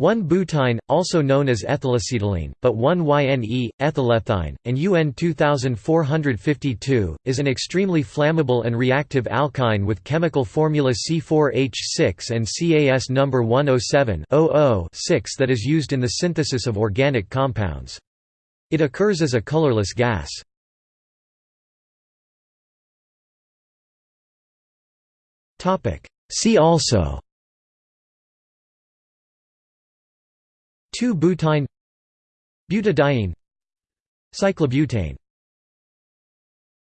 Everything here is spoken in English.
1-butyne, also known as ethylacetylene, but-1-yne, ethylethine, and UN 2452, is an extremely flammable and reactive alkyne with chemical formula C4H6 and CAS number 107 that is used in the synthesis of organic compounds. It occurs as a colorless gas. See also 2-butyne Butadiene. Cyclobutane